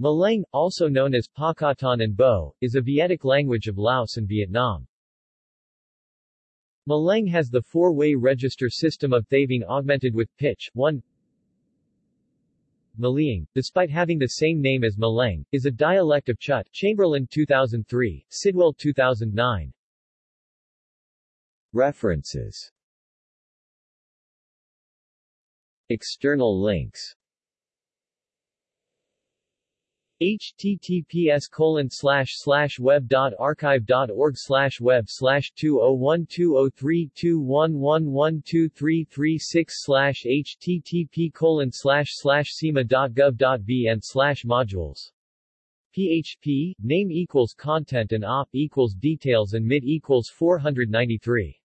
Maleng, also known as Pakatan and Bo, is a Vietic language of Laos and Vietnam. Maleng has the four-way register system of Thavung augmented with pitch, 1 Maliang, despite having the same name as Maleng, is a dialect of Chut Chamberlain 2003, Sidwell 2009. References External links https colon slash slash web dot archive dot org slash web slash two oh one two oh three two one one one two three three six slash http colon slash slash sema dot gov dot vn slash modules. PHP, name equals content and op equals details and mid equals 493